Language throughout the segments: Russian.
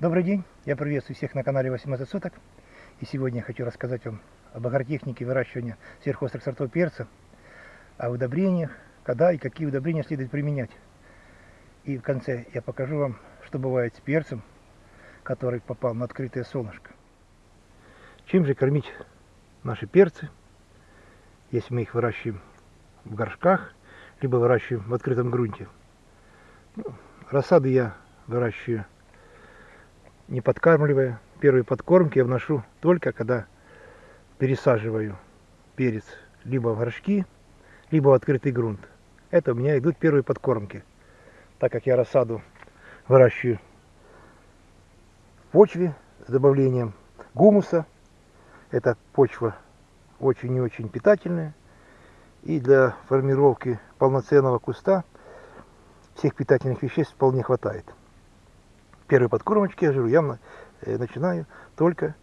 Добрый день, я приветствую всех на канале 18 соток. И сегодня я хочу рассказать вам об агротехнике выращивания сверхострых сортов перца, о удобрениях, когда и какие удобрения следует применять. И в конце я покажу вам, что бывает с перцем, который попал на открытое солнышко. Чем же кормить наши перцы, если мы их выращиваем в горшках, либо выращиваем в открытом грунте. Ну, рассады я выращиваю не подкармливая. Первые подкормки я вношу только когда пересаживаю перец либо в горшки, либо в открытый грунт. Это у меня идут первые подкормки. Так как я рассаду выращиваю в почве с добавлением гумуса. Эта почва очень и очень питательная. И для формировки полноценного куста всех питательных веществ вполне хватает первые подкормочки, я говорю, я э, начинаю только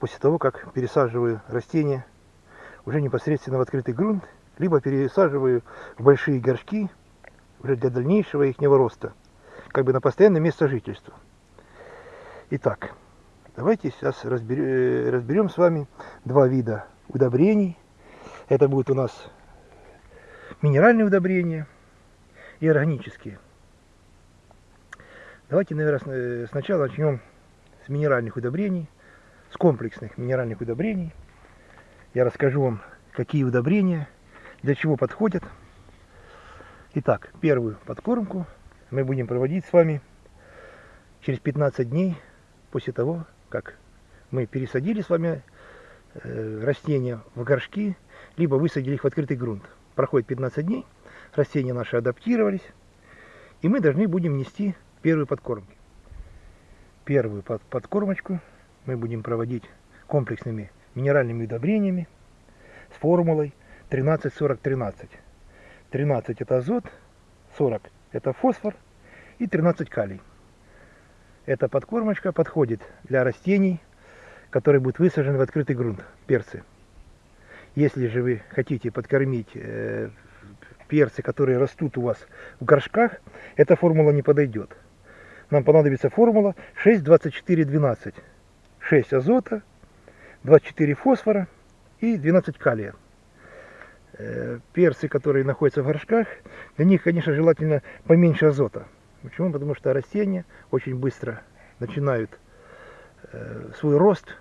после того, как пересаживаю растения уже непосредственно в открытый грунт, либо пересаживаю в большие горшки уже для дальнейшего их роста, как бы на постоянное место жительства. Итак, давайте сейчас э, разберем с вами два вида удобрений. Это будут у нас минеральные удобрения и органические. Давайте, наверное, сначала начнем с минеральных удобрений, с комплексных минеральных удобрений. Я расскажу вам, какие удобрения, для чего подходят. Итак, первую подкормку мы будем проводить с вами через 15 дней после того, как мы пересадили с вами э, растения в горшки, либо высадили их в открытый грунт. Проходит 15 дней, растения наши адаптировались, и мы должны будем нести первой подкормки. Первую под, подкормочку мы будем проводить комплексными минеральными удобрениями с формулой 13-40-13. 13 это азот, 40 это фосфор и 13 калий. Эта подкормочка подходит для растений, которые будут высажены в открытый грунт, перцы. Если же вы хотите подкормить э, перцы, которые растут у вас в горшках, эта формула не подойдет нам понадобится формула 6,24,12. 6 азота, 24 фосфора и 12 калия. Э, перцы, которые находятся в горшках, для них, конечно, желательно поменьше азота. Почему? Потому что растения очень быстро начинают э, свой рост,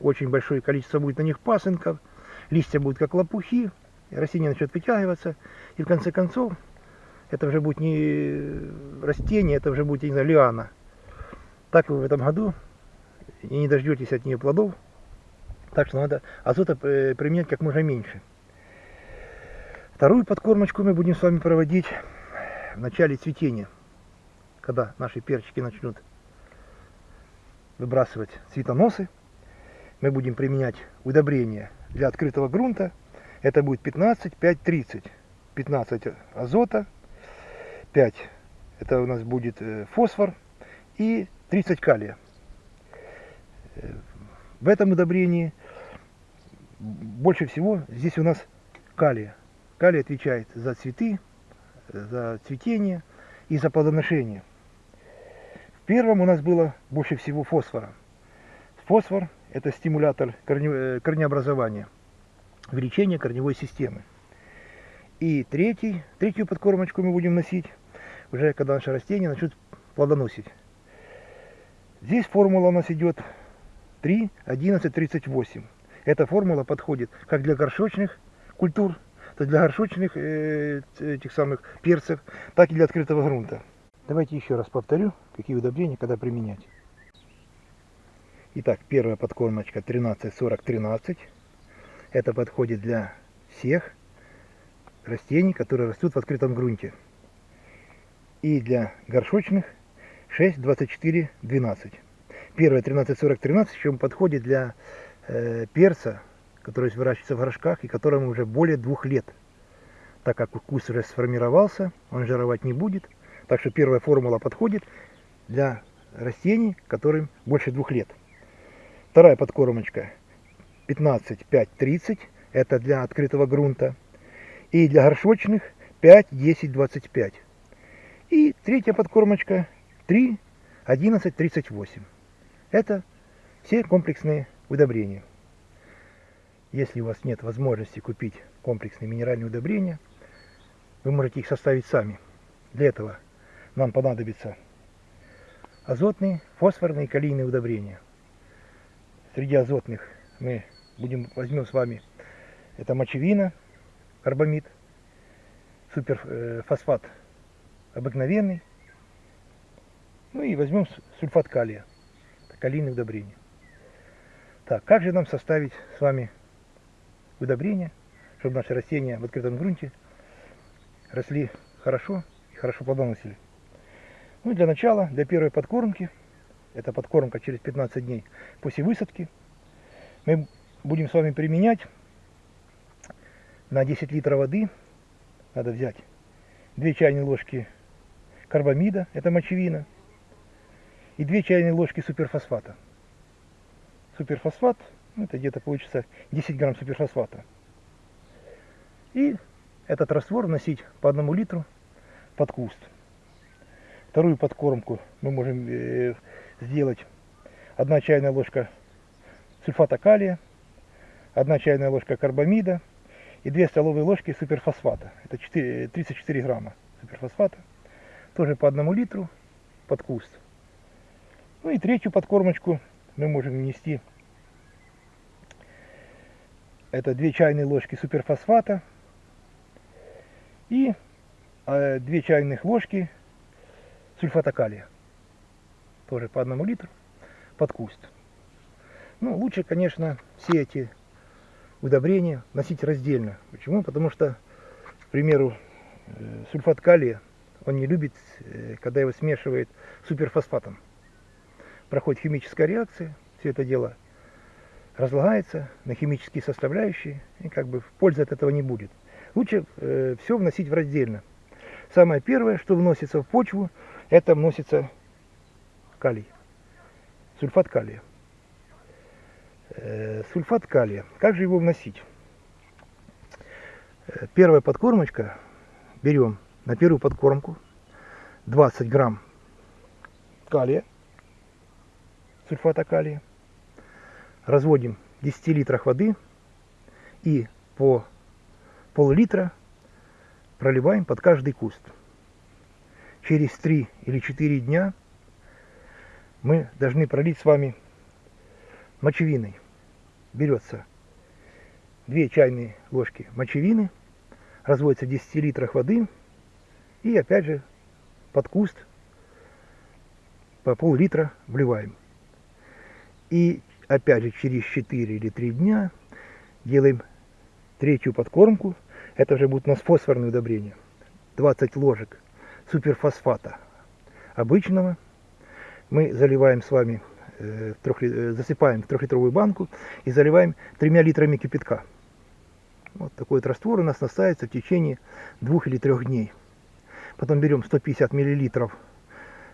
очень большое количество будет на них пасынков, листья будут как лопухи, растения начнут вытягиваться, и в конце концов это уже будет не растение, это уже будет, я не знаю, лиана. Так вы в этом году и не дождетесь от нее плодов. Так что надо азота применять как можно меньше. Вторую подкормочку мы будем с вами проводить в начале цветения, когда наши перчики начнут выбрасывать цветоносы. Мы будем применять удобрения для открытого грунта. Это будет 15, 5, 30. 15 азота, 5 это у нас будет э, фосфор и 30 калия. Э, в этом удобрении больше всего здесь у нас калия. Калий отвечает за цветы, за цветение и за плодоношение. В первом у нас было больше всего фосфора. Фосфор – это стимулятор э, корнеобразования, увеличения корневой системы. И третий, третью подкормочку мы будем носить уже когда наши растения начнут плодоносить. Здесь формула у нас идет 3, 11, 38. Эта формула подходит как для горшочных культур, то для горшочных э, этих самых перцев, так и для открытого грунта. Давайте еще раз повторю, какие удобрения когда применять. Итак, первая подкормочка 13-40-13. Это подходит для всех растений, которые растут в открытом грунте и для горшочных 6, 24, 12. Первое 13, 40, 13, чем подходит для э, перца, который выращивается в горшках и которому уже более двух лет. Так как вкус уже сформировался, он жировать не будет. Так что первая формула подходит для растений, которым больше двух лет. Вторая подкормочка 15, 5, 30. Это для открытого грунта. И для горшочных 5, 10, 25. И третья подкормочка 3, 1138. Это все комплексные удобрения. Если у вас нет возможности купить комплексные минеральные удобрения, вы можете их составить сами. Для этого нам понадобится азотные, фосфорные и калийные удобрения. Среди азотных мы будем, возьмем с вами это мочевина, карбамид, суперфосфат э, обыкновенный, ну и возьмем сульфат калия, калийное удобрение. Так, как же нам составить с вами удобрение, чтобы наши растения в открытом грунте росли хорошо и хорошо плодоносили? Ну, для начала, для первой подкормки, это подкормка через 15 дней после высадки, мы будем с вами применять на 10 литров воды, надо взять 2 чайные ложки карбамида, это мочевина, и 2 чайные ложки суперфосфата. Суперфосфат, ну, это где-то получится 10 грамм суперфосфата. И этот раствор вносить по одному литру под куст. Вторую подкормку мы можем э, сделать 1 чайная ложка сульфата калия, 1 чайная ложка карбамида и 2 столовые ложки суперфосфата. Это 4, 34 грамма суперфосфата. Тоже по одному литру под куст. Ну и третью подкормочку мы можем внести. Это 2 чайные ложки суперфосфата и 2 э, чайных ложки сульфата калия. Тоже по одному литру под куст. Ну, лучше, конечно, все эти удобрения носить раздельно. Почему? Потому что, к примеру, э, сульфат калия, он не любит, э, когда его смешивает с суперфосфатом проходит химическая реакция, все это дело разлагается на химические составляющие, и как бы пользы от этого не будет. Лучше э, все вносить в раздельно. Самое первое, что вносится в почву, это вносится калий, сульфат калия. Э, сульфат калия. Как же его вносить? Э, первая подкормочка. Берем на первую подкормку 20 грамм калия сульфата калия. Разводим в 10 литрах воды и по пол-литра проливаем под каждый куст. Через 3 или 4 дня мы должны пролить с вами мочевиной. Берется 2 чайные ложки мочевины, разводится в 10 литрах воды и опять же под куст по пол-литра вливаем. И опять же через 4 или 3 дня делаем третью подкормку. Это уже будет у нас фосфорное удобрение. 20 ложек суперфосфата обычного. Мы заливаем с вами, э, э, засыпаем в трехлитровую банку и заливаем тремя литрами кипятка. Вот такой вот раствор у нас настаивается в течение двух или трех дней. Потом берем 150 миллилитров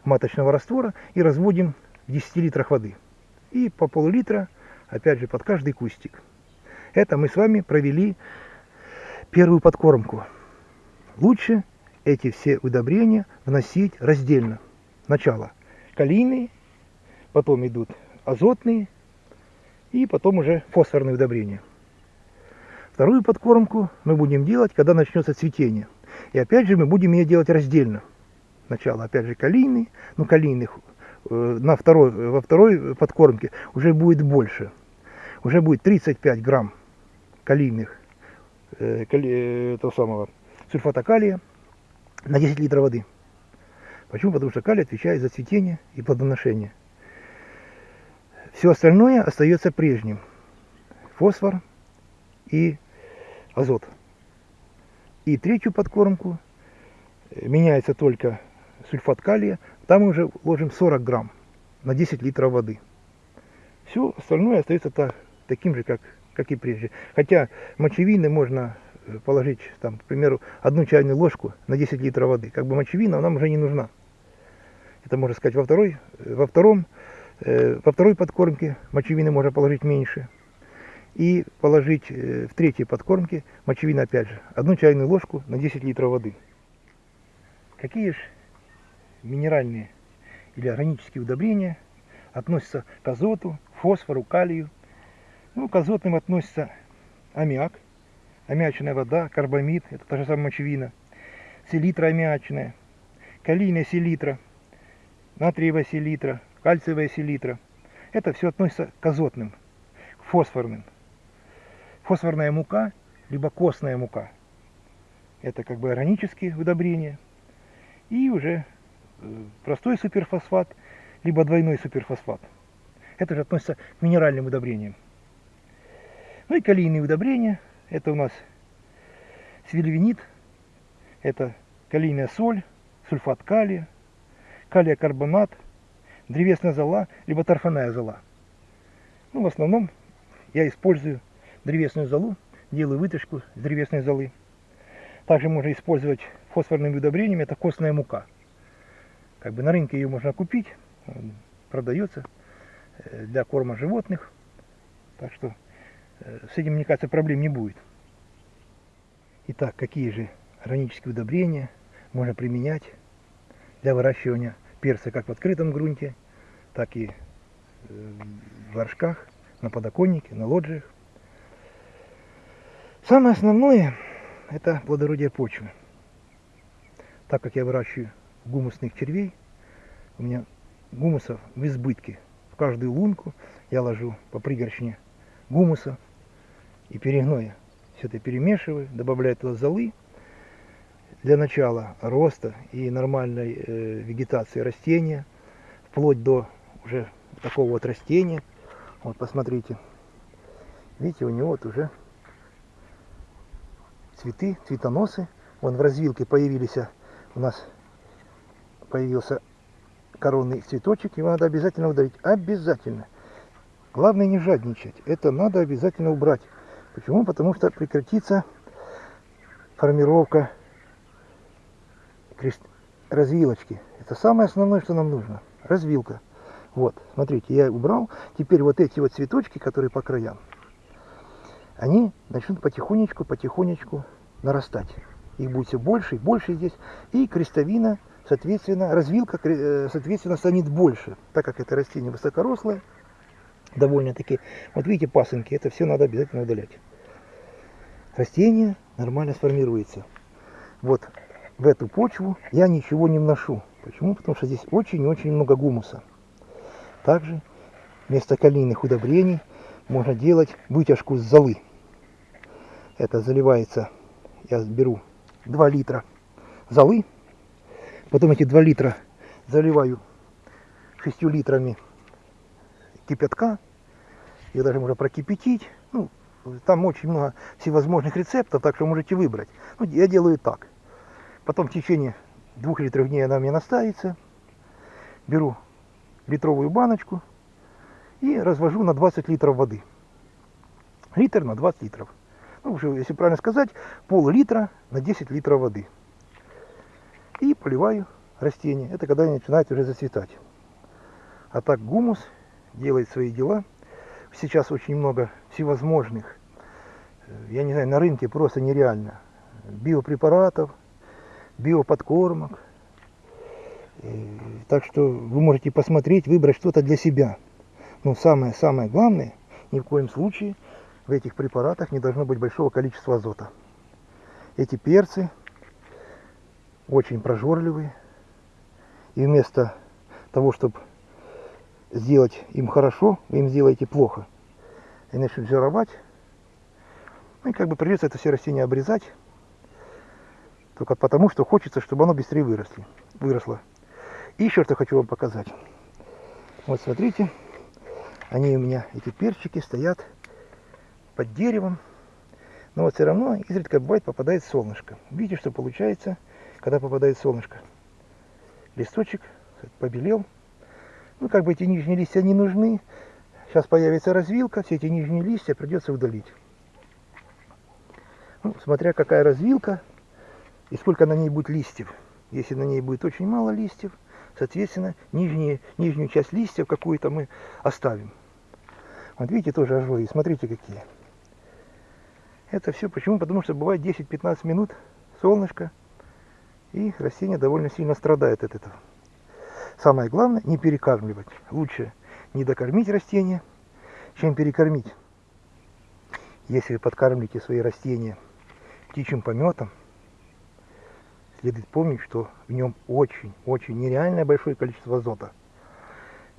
маточного раствора и разводим в 10 литрах воды и по пол-литра, опять же, под каждый кустик. Это мы с вами провели первую подкормку. Лучше эти все удобрения вносить раздельно. Сначала калийные, потом идут азотные и потом уже фосфорные удобрения. Вторую подкормку мы будем делать, когда начнется цветение. И опять же мы будем ее делать раздельно. Сначала опять же калийный, но калийных Э, на второй, во второй подкормке уже будет больше. Уже будет 35 грамм калийных, э, кали, этого самого сульфата калия на 10 литров воды. Почему? Потому что калий отвечает за цветение и плодоношение. Все остальное остается прежним. Фосфор и азот. И третью подкормку меняется только сульфат калия там мы уже ложим 40 грамм на 10 литров воды. Все остальное остается так, таким же, как, как и прежде. Хотя мочевины можно э, положить, там, к примеру, одну чайную ложку на 10 литров воды. Как бы мочевина нам уже не нужна. Это можно сказать во второй, э, во втором, э, во второй подкормке мочевины можно положить меньше. И положить э, в третьей подкормке мочевины опять же. Одну чайную ложку на 10 литров воды. Какие же минеральные или органические удобрения относятся к азоту, фосфору, калию. Ну, к азотным относится аммиак, аммиачная вода, карбамид, это та же самая мочевина, селитра аммиачная, калийная селитра, натриевая селитра, кальциевая селитра. Это все относится к азотным, к фосфорным. Фосфорная мука, либо костная мука. Это как бы органические удобрения. И уже э, простой суперфосфат, либо двойной суперфосфат. Это же относится к минеральным удобрениям. Ну и калийные удобрения. Это у нас свильвинит, это калийная соль, сульфат калия, калия карбонат, древесная зола, либо торфяная зола. Ну, в основном я использую древесную золу, делаю вытяжку с древесной золы. Также можно использовать фосфорными удобрениями, это костная мука. Как бы на рынке ее можно купить, продается э, для корма животных. Так что э, с этим, мне кажется, проблем не будет. Итак, какие же органические удобрения можно применять для выращивания перца как в открытом грунте, так и э, в горшках, на подоконнике, на лоджиях. Самое основное – это плодородие почвы. Так как я выращиваю гумусных червей, у меня гумусов в избытке. В каждую лунку я ложу по пригоршне гумуса и перегноя. Все это перемешиваю, добавляю туда золы для начала роста и нормальной э, вегетации растения, вплоть до уже такого вот растения. Вот посмотрите, видите, у него вот уже цветы, цветоносы. Вон в развилке появились, у нас появился коронный цветочек, его надо обязательно удалить. Обязательно. Главное не жадничать. Это надо обязательно убрать. Почему? Потому что прекратится формировка крест... развилочки. Это самое основное, что нам нужно. Развилка. Вот, смотрите, я убрал. Теперь вот эти вот цветочки, которые по краям, они начнут потихонечку, потихонечку нарастать. Их будет все больше и больше здесь. И крестовина, соответственно, развилка, э, соответственно, станет больше, так как это растение высокорослое, довольно-таки. Вот видите, пасынки, это все надо обязательно удалять. Растение нормально сформируется. Вот в эту почву я ничего не вношу. Почему? Потому что здесь очень-очень много гумуса. Также вместо калийных удобрений можно делать вытяжку с золы. Это заливается, я беру 2 литра золы, потом эти 2 литра заливаю 6 литрами кипятка, ее даже можно прокипятить, ну, там очень много всевозможных рецептов, так что можете выбрать. Ну, я делаю так. Потом в течение двух литров дней она у меня настаивается. Беру литровую баночку и развожу на 20 литров воды. Литр на 20 литров ну, если правильно сказать, пол-литра на 10 литров воды. И поливаю растения. Это когда они начинают уже зацветать. А так гумус делает свои дела. Сейчас очень много всевозможных, э, я не знаю, на рынке просто нереально. Биопрепаратов, биоподкормок. И, так что вы можете посмотреть, выбрать что-то для себя. Но самое-самое главное, ни в коем случае – в этих препаратах не должно быть большого количества азота. Эти перцы очень прожорливые. И вместо того, чтобы сделать им хорошо, вы им сделаете плохо. И начнут жировать. Ну и как бы придется это все растение обрезать. Только потому, что хочется, чтобы оно быстрее выросли, выросло. И еще что хочу вам показать. Вот смотрите, они у меня, эти перчики, стоят под деревом. Но вот все равно изредка бывает попадает солнышко. Видите, что получается, когда попадает солнышко. Листочек побелел. Ну, как бы эти нижние листья не нужны. Сейчас появится развилка, все эти нижние листья придется удалить. Ну, смотря какая развилка и сколько на ней будет листьев. Если на ней будет очень мало листьев, соответственно, нижние, нижнюю часть листьев какую-то мы оставим. Вот видите, тоже ожоги, смотрите какие. Это все почему? Потому что бывает 10-15 минут солнышко, и растение довольно сильно страдает от этого. Самое главное, не перекармливать. Лучше не докормить растения, чем перекормить. Если вы подкармливаете свои растения птичьим пометом, следует помнить, что в нем очень-очень нереальное большое количество азота.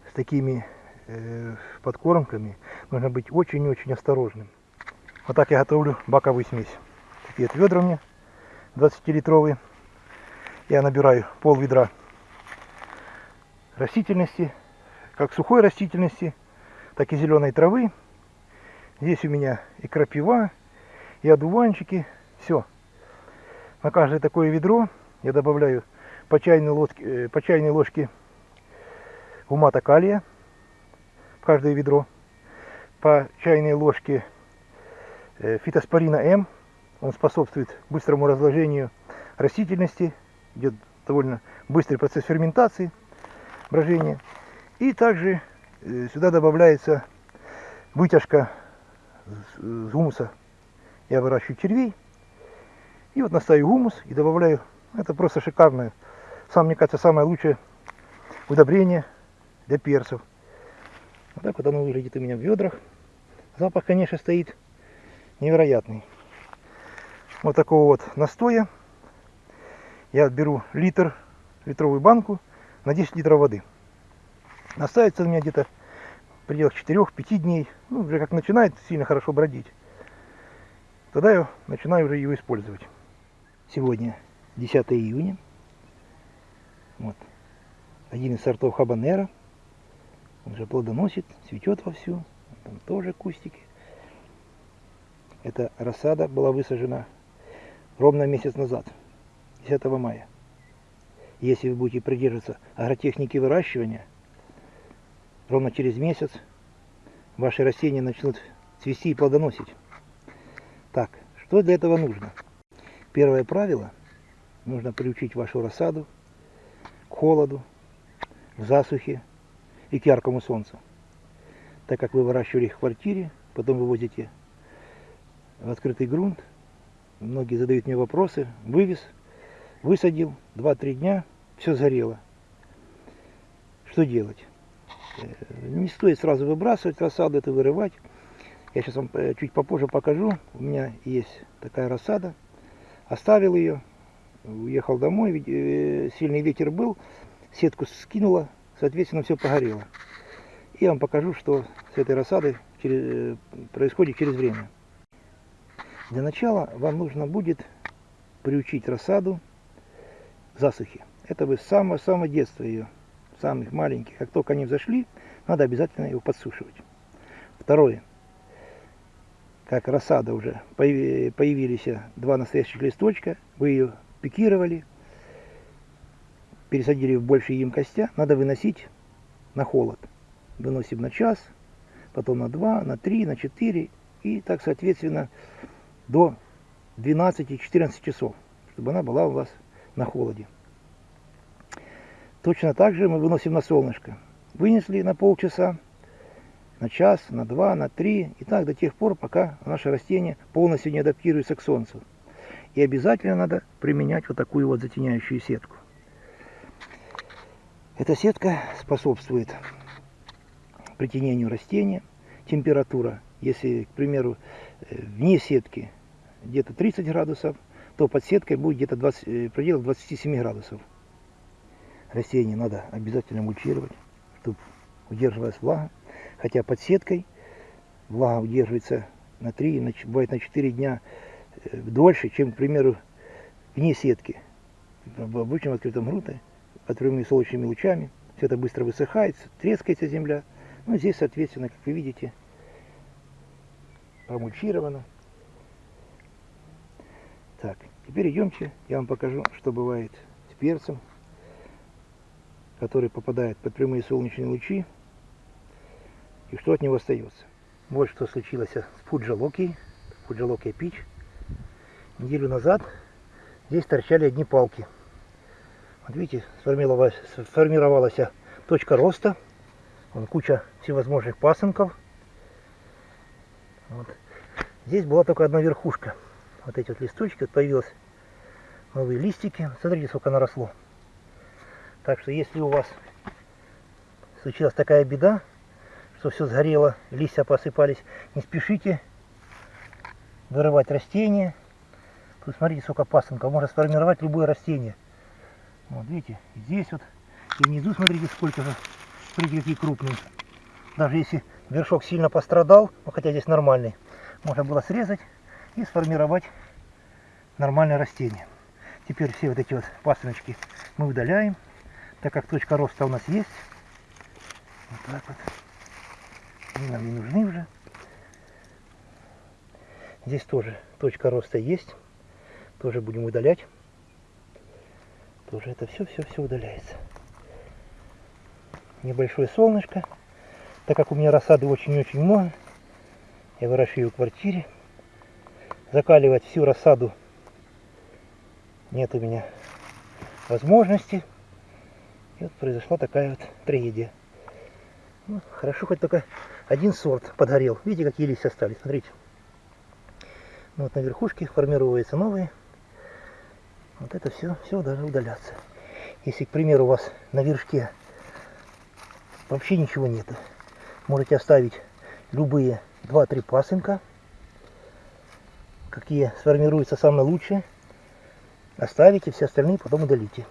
С такими э, подкормками нужно быть очень-очень осторожным. Вот так я готовлю баковую смесь. Такие ведра у меня 20-литровые. Я набираю пол ведра растительности, как сухой растительности, так и зеленой травы. Здесь у меня и крапива, и одуванчики, все. На каждое такое ведро я добавляю по чайной ложке, э, по чайной ложке гумата калия в каждое ведро, по чайной ложке фитоспорина М, он способствует быстрому разложению растительности, идет довольно быстрый процесс ферментации, брожения. И также э, сюда добавляется вытяжка с гумуса. Я выращиваю червей, и вот настаю гумус и добавляю. Это просто шикарное. Сам, мне кажется, самое лучшее удобрение для перцев. Вот так вот оно выглядит у меня в ведрах. Запах, конечно, стоит невероятный. Вот такого вот настоя. Я беру литр, литровую банку на 10 литров воды. Настаивается у меня где-то в пределах 4-5 дней. Ну, уже как начинает сильно хорошо бродить. Тогда я начинаю уже его использовать. Сегодня 10 июня. Вот. Один из сортов хабанера. Он же плодоносит, цветет вовсю. Там тоже кустики. Эта рассада была высажена ровно месяц назад, 10 мая. Если вы будете придерживаться агротехники выращивания, ровно через месяц ваши растения начнут цвести и плодоносить. Так, что для этого нужно? Первое правило. Нужно приучить вашу рассаду к холоду, к засухе и к яркому солнцу. Так как вы выращивали их в квартире, потом вывозите в открытый грунт. Многие задают мне вопросы. Вывез, высадил, 2-3 дня, все сгорело. Что делать? Э, не стоит сразу выбрасывать рассаду, это вырывать. Я сейчас вам э, чуть попозже покажу. У меня есть такая рассада. Оставил ее, уехал домой, э, сильный ветер был, сетку скинула, соответственно, все погорело. И я вам покажу, что с этой рассадой происходит через время. Для начала вам нужно будет приучить рассаду к засухе. Это вы с самого-самого детства ее, самых маленьких. Как только они взошли, надо обязательно его подсушивать. Второе как рассада уже, появились два настоящих листочка, вы ее пикировали, пересадили в большие емкостя, надо выносить на холод. Выносим на час, потом на два, на три, на четыре и так соответственно до 12-14 часов, чтобы она была у вас на холоде. Точно так же мы выносим на солнышко. Вынесли на полчаса, на час, на два, на три, и так до тех пор, пока наше растение полностью не адаптируется к солнцу. И обязательно надо применять вот такую вот затеняющую сетку. Эта сетка способствует притенению растения. Температура, если, к примеру, э, вне сетки где-то 30 градусов, то под сеткой будет где-то в пределах 27 градусов. Растение надо обязательно мульчировать, чтобы удерживалась влага хотя под сеткой влага удерживается на 3, бывает на 4 дня э, дольше, чем, к примеру, вне сетки. В обычном открытом грунте, под прямыми солнечными лучами, все это быстро высыхает, трескается земля. Ну, здесь, соответственно, как вы видите, промульчировано. Так, теперь идемте, я вам покажу, что бывает с перцем, который попадает под прямые солнечные лучи и что от него остается. Вот что случилось с Фуджалоки, Фуджалоки Пич. Неделю назад здесь торчали одни палки. Вот видите, сформировалась, сформировалась точка роста. Вон куча всевозможных пасынков. Вот. Здесь была только одна верхушка. Вот эти вот листочки, вот появились новые листики. Смотрите, сколько наросло. Так что если у вас случилась такая беда, что все сгорело, листья посыпались. Не спешите вырывать растения. Тут смотрите, сколько пасынков. Можно сформировать любое растение. Вот видите, здесь вот. И внизу смотрите, сколько же. Смотрите, какие крупные. Даже если вершок сильно пострадал, ну хотя здесь нормальный, можно было срезать и сформировать нормальное растение. Теперь все вот эти вот пасыночки мы удаляем, так как точка роста у нас есть. Вот так вот. Они нам не нужны уже. Здесь тоже точка роста есть. Тоже будем удалять. Тоже это все, все, все удаляется. Небольшое солнышко. Так как у меня рассады очень-очень много, я выращиваю в квартире. Закаливать всю рассаду нет у меня возможности. И вот произошла такая вот трагедия. Ну, хорошо, хоть только один сорт подгорел. Видите, какие листья остались, смотрите. Ну, вот на верхушке формируются новые. Вот это все, все должно удаляться. Если, к примеру, у вас на вершке вообще ничего нету, можете оставить любые 2-3 пасынка, какие сформируются самые лучшие. Оставите, все остальные потом удалите.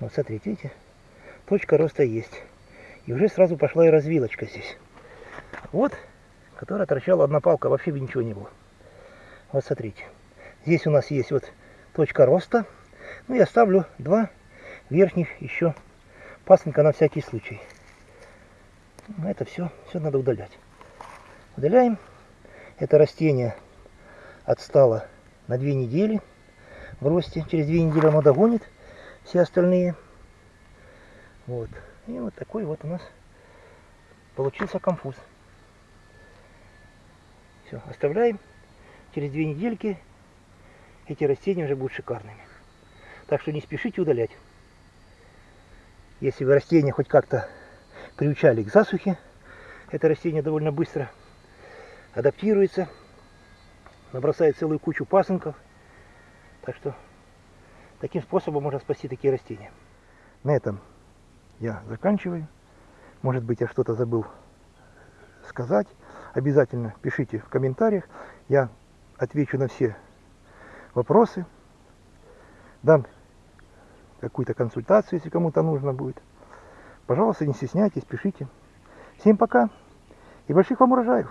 Вот смотрите, видите, точка роста есть. И уже сразу пошла и развилочка здесь. Вот, которая торчала одна палка, вообще бы ничего не было. Вот смотрите. Здесь у нас есть вот точка роста. Ну, я ставлю два верхних еще пасынка на всякий случай. Ну, это все, все надо удалять. Удаляем. Это растение отстало на две недели в росте. Через две недели оно догонит все остальные. Вот. И вот такой вот у нас получился конфуз. Все, оставляем. Через две недельки эти растения уже будут шикарными. Так что не спешите удалять. Если вы растения хоть как-то приучали к засухе, это растение довольно быстро адаптируется, набросает целую кучу пасынков. Так что таким способом можно спасти такие растения. На этом я заканчиваю. Может быть, я что-то забыл сказать. Обязательно пишите в комментариях. Я отвечу на все вопросы. Дам какую-то консультацию, если кому-то нужно будет. Пожалуйста, не стесняйтесь, пишите. Всем пока и больших вам урожаев!